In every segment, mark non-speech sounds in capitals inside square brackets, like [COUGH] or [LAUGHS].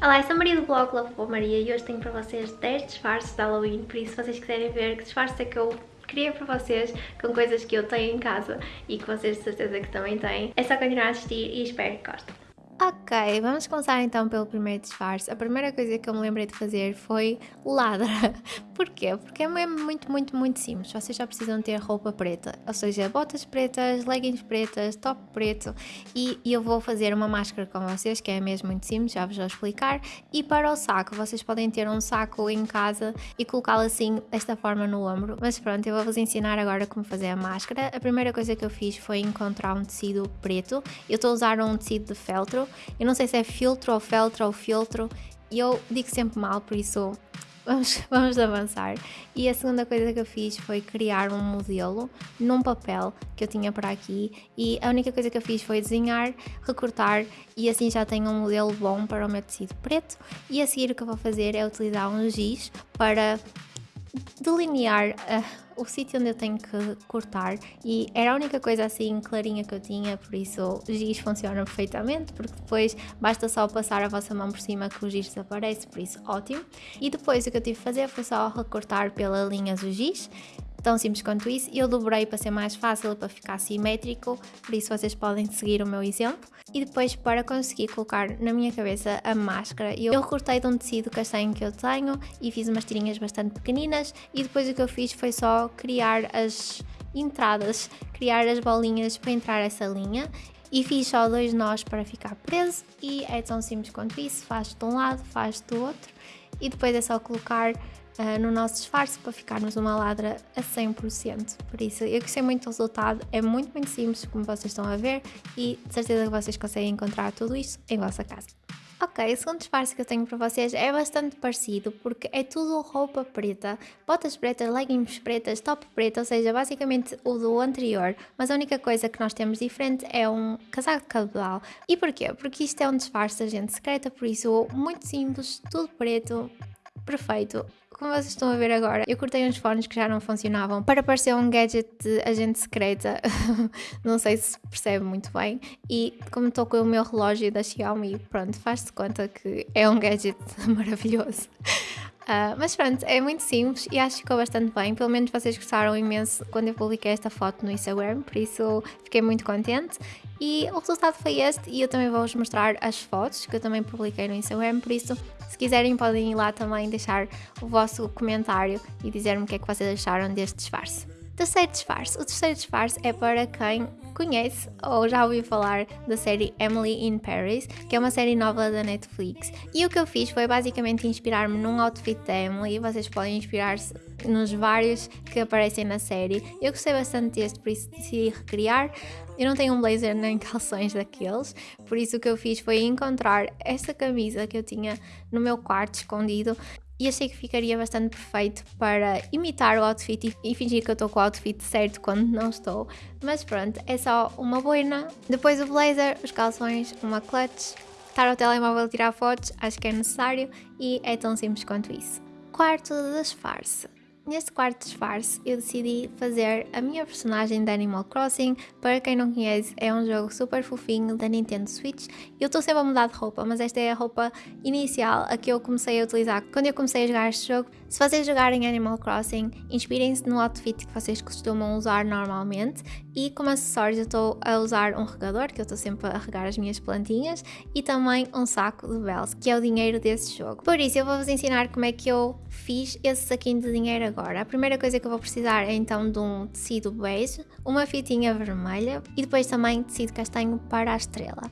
Olá, eu sou a Maria do blog Love Maria e hoje tenho para vocês 10 disfarces de Halloween, por isso se vocês quiserem ver que disfarce é que eu criei para vocês com coisas que eu tenho em casa e que vocês de certeza que também têm, é só continuar a assistir e espero que gostem. Ok, vamos começar então pelo primeiro disfarce. A primeira coisa que eu me lembrei de fazer foi ladra. [LAUGHS] Porquê? Porque é mesmo muito, muito, muito simples. Vocês só precisam ter roupa preta, ou seja, botas pretas, leggings pretas, top preto e, e eu vou fazer uma máscara com vocês, que é mesmo muito simples, já vos vou explicar. E para o saco, vocês podem ter um saco em casa e colocá-lo assim, desta forma no ombro. Mas pronto, eu vou-vos ensinar agora como fazer a máscara. A primeira coisa que eu fiz foi encontrar um tecido preto. Eu estou a usar um tecido de feltro eu não sei se é filtro ou feltro ou filtro, e eu digo sempre mal, por isso vamos, [LAUGHS] vamos avançar. E a segunda coisa que eu fiz foi criar um modelo num papel que eu tinha para aqui e a única coisa que eu fiz foi desenhar, recortar e assim já tenho um modelo bom para o meu tecido preto. E a seguir o que eu vou fazer é utilizar um giz para delinear uh, o sítio onde eu tenho que cortar e era a única coisa assim clarinha que eu tinha, por isso o giz funciona perfeitamente, porque depois basta só passar a vossa mão por cima que o giz desaparece, por isso ótimo. E depois o que eu tive que fazer foi só recortar pela linha do giz, tão simples quanto isso. Eu dobrei para ser mais fácil, para ficar simétrico, por isso vocês podem seguir o meu exemplo. E depois para conseguir colocar na minha cabeça a máscara, eu recortei de um tecido castanho que eu tenho e fiz umas tirinhas bastante pequeninas e depois o que eu fiz foi só criar as entradas, criar as bolinhas para entrar essa linha e fiz só dois nós para ficar preso e é tão simples quanto isso, faz de um lado, faz do outro e depois é só colocar uh, no nosso disfarce para ficarmos uma ladra a 100%. Por isso, eu gostei muito do resultado, é muito, muito simples, como vocês estão a ver, e de certeza que vocês conseguem encontrar tudo isso em vossa casa. Ok, o segundo disfarce que eu tenho para vocês é bastante parecido porque é tudo roupa preta, botas pretas, leggings pretas, top preto, ou seja, basicamente o do anterior, mas a única coisa que nós temos diferente é um casaco de cabedal. E porquê? Porque isto é um disfarce de agente secreta, por isso muito simples, tudo preto, perfeito. Como vocês estão a ver agora, eu cortei uns fones que já não funcionavam para parecer um gadget de agente secreta. [LAUGHS] não sei se percebe muito bem. E como estou com o meu relógio da Xiaomi, pronto, faz-se conta que é um gadget [LAUGHS] maravilhoso. Uh, mas pronto, é muito simples e acho que ficou bastante bem. Pelo menos vocês gostaram imenso quando eu publiquei esta foto no Instagram, por isso fiquei muito contente. E o resultado foi este e eu também vou-vos mostrar as fotos que eu também publiquei no Instagram, por isso se quiserem podem ir lá também deixar o vosso comentário e dizer-me o que é que vocês acharam deste disfarce. Terceiro disfarce. O terceiro disfarce é para quem conhece ou já ouviu falar da série Emily in Paris, que é uma série nova da Netflix. E o que eu fiz foi basicamente inspirar-me num outfit da Emily. Vocês podem inspirar-se nos vários que aparecem na série. Eu gostei bastante deste, por isso decidi recriar. Eu não tenho um blazer nem [LAUGHS] calções daqueles, por isso o que eu fiz foi encontrar esta camisa que eu tinha no meu quarto escondido e achei que ficaria bastante perfeito para imitar o outfit e, fingir que eu estou com o outfit certo quando não estou. Mas pronto, é só uma boina, depois o blazer, os calções, uma clutch, estar ao telemóvel tirar fotos, acho que é necessário e é tão simples quanto isso. Quarto disfarce. Neste quarto disfarce, eu decidi fazer a minha personagem de Animal Crossing. Para quem não conhece, é um jogo super fofinho da Nintendo Switch. Eu estou sempre a mudar de roupa, mas esta é a roupa inicial a que eu comecei a utilizar quando eu comecei a jogar este jogo. Se vocês jogarem Animal Crossing, inspirem-se no outfit que vocês costumam usar normalmente e como acessórios eu estou a usar um regador, que eu estou sempre a regar as minhas plantinhas, e também um saco de bells, que é o dinheiro desse jogo. Por isso eu vou-vos ensinar como é que eu fiz esse saquinho de dinheiro agora. A primeira coisa que eu vou precisar é então de um tecido bege, uma fitinha vermelha e depois também tecido castanho para a estrela.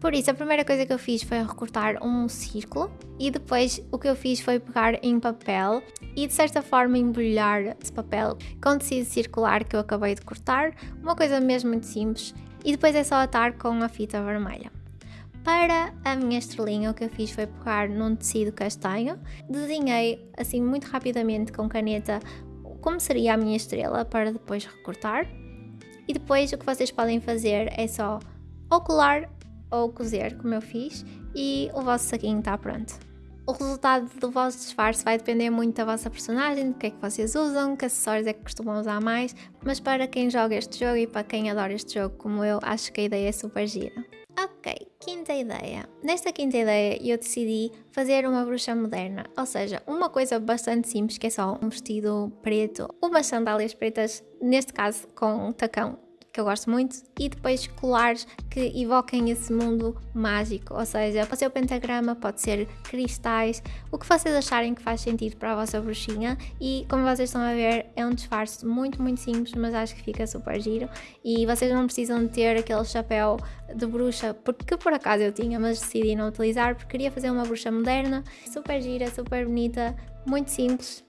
Por isso, a primeira coisa que eu fiz foi recortar um círculo e depois o que eu fiz foi pegar em papel e de certa forma embrulhar esse papel com tecido circular que eu acabei de cortar, uma coisa mesmo muito simples, e depois é só atar com a fita vermelha. Para a minha estrelinha, o que eu fiz foi pegar num tecido castanho, desenhei assim muito rapidamente com caneta como seria a minha estrela para depois recortar. E depois o que vocês podem fazer é só ou colar ou cozer, como eu fiz, e o vosso saquinho está pronto. O resultado do vosso disfarce vai depender muito da vossa personagem, do que é que vocês usam, que acessórios é que costumam usar mais, mas para quem joga este jogo e para quem adora este jogo como eu, acho que a ideia é super gira. Ok, quinta ideia. Nesta quinta ideia eu decidi fazer uma bruxa moderna, ou seja, uma coisa bastante simples que é só um vestido preto, umas sandálias pretas, neste caso com tacão que eu gosto muito, e depois colares que evoquem esse mundo mágico, ou seja, pode ser o pentagrama, pode ser cristais, o que vocês acharem que faz sentido para a vossa bruxinha. E como vocês estão a ver é um disfarce muito muito simples, mas acho que fica super giro. E vocês não precisam ter aquele chapéu de bruxa, porque por acaso eu tinha, mas decidi não utilizar porque queria fazer uma bruxa moderna, super gira, super bonita, muito simples,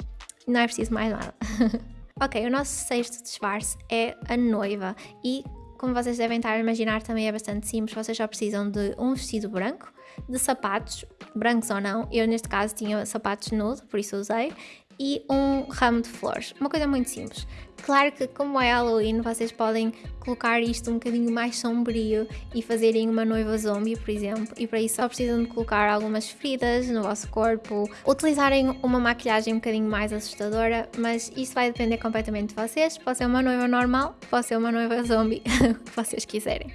não é preciso mais nada. [LAUGHS] Ok, o nosso sexto disfarce é a noiva. E como vocês devem estar a imaginar também é bastante simples, vocês só precisam de um vestido branco, de sapatos, brancos ou não, eu neste caso tinha sapatos nude, por isso usei, e um ramo de flores, uma coisa muito simples. Claro que como é Halloween vocês podem colocar isto um bocadinho mais sombrio e fazerem uma noiva zombie, por exemplo, e para isso só precisam de colocar algumas feridas no vosso corpo, utilizarem uma maquilhagem um bocadinho mais assustadora, mas isso vai depender completamente de vocês, pode ser uma noiva normal, pode ser uma noiva zombie, [LAUGHS] o que vocês quiserem.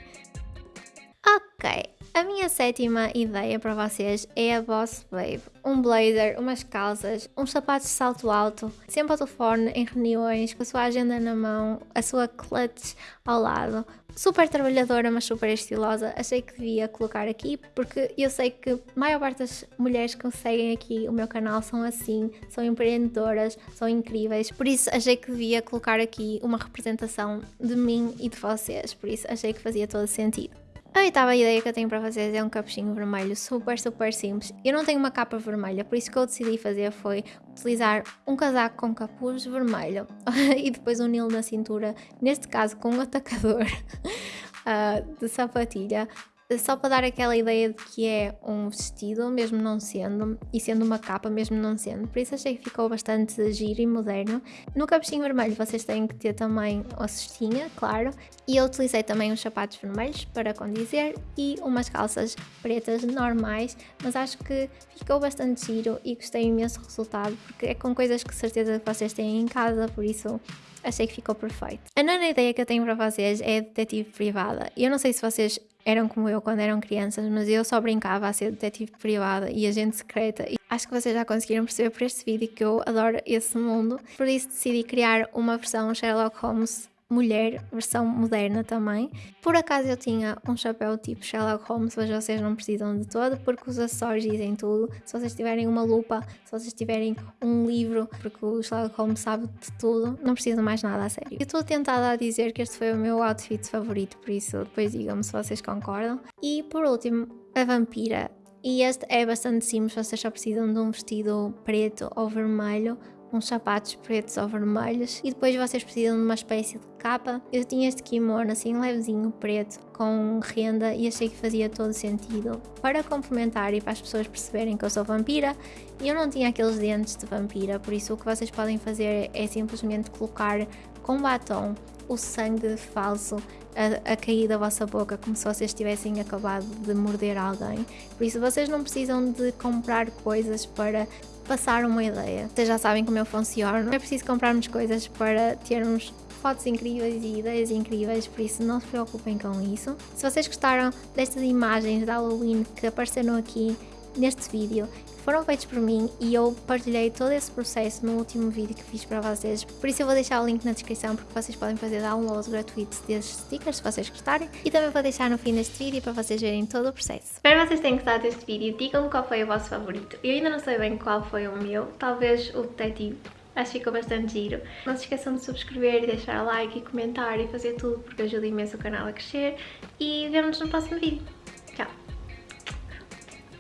Ok, a minha sétima ideia para vocês é a Boss Babe. Um blazer, umas calças, uns sapatos de salto alto, sempre ao telefone, em reuniões, com a sua agenda na mão, a sua clutch ao lado. Super trabalhadora, mas super estilosa. Achei que devia colocar aqui porque eu sei que a maior parte das mulheres que seguem aqui o meu canal são assim, são empreendedoras, são incríveis. Por isso achei que devia colocar aqui uma representação de mim e de vocês. Por isso achei que fazia todo sentido. A oitava ideia que eu tenho para vocês é um capuchinho vermelho super, super simples. Eu não tenho uma capa vermelha, por isso que eu decidi fazer foi utilizar um casaco com capuz vermelho [LAUGHS] e depois um nilo na cintura, neste caso com um atacador uh, [LAUGHS] de sapatilha só para dar aquela ideia de que é um vestido, mesmo não sendo, e sendo uma capa, mesmo não sendo. Por isso achei que ficou bastante giro e moderno. No capuchinho vermelho vocês têm que ter também a cestinha, claro. E eu utilizei também uns sapatos vermelhos para condizer e umas calças pretas normais, mas acho que ficou bastante giro e gostei imenso do resultado, porque é com coisas que certeza que vocês têm em casa, por isso achei que ficou perfeito. A nona ideia que eu tenho para vocês é detetive privada. Eu não sei se vocês eram como eu quando eram crianças, mas eu só brincava a ser detetive privada e agente secreta. E acho que vocês já conseguiram perceber por este vídeo que eu adoro esse mundo. Por isso decidi criar uma versão Sherlock Holmes mulher, versão moderna também. Por acaso eu tinha um chapéu tipo Sherlock Holmes, mas vocês não precisam de todo, porque os acessórios dizem tudo. Se vocês tiverem uma lupa, se vocês tiverem um livro, porque o Sherlock Holmes sabe de tudo, não precisam mais nada a sério. Eu estou tentada a dizer que este foi o meu outfit favorito, por isso depois digam-me se vocês concordam. E por último, a vampira. E este é bastante simples, vocês só precisam de um vestido preto ou vermelho uns sapatos pretos ou vermelhos e depois vocês precisam de uma espécie de capa. Eu tinha este kimono assim levezinho preto com renda e achei que fazia todo sentido para complementar e para as pessoas perceberem que eu sou vampira eu não tinha aqueles dentes de vampira, por isso o que vocês podem fazer é simplesmente colocar com batom o sangue falso a, a, cair da vossa boca como se vocês tivessem acabado de morder alguém. Por isso vocês não precisam de comprar coisas para passar uma ideia. Vocês já sabem como eu funciono, é preciso comprarmos coisas para termos fotos incríveis e ideias incríveis, por isso não se preocupem com isso. Se vocês gostaram destas imagens de Halloween que apareceram aqui neste vídeo foram feitos por mim e eu partilhei todo esse processo no último vídeo que fiz para vocês, por isso eu vou deixar o link na descrição porque vocês podem fazer downloads gratuitos desses stickers se vocês gostarem e também vou deixar no fim deste vídeo para vocês verem todo o processo. Espero vocês tenham gostado deste vídeo, digam-me qual foi o vosso favorito. Eu ainda não sei bem qual foi o meu, talvez o detetive Acho que ficou bastante giro. Não se esqueçam de subscrever deixar like e comentar e fazer tudo porque ajuda imenso o canal a crescer. E vemos no próximo vídeo.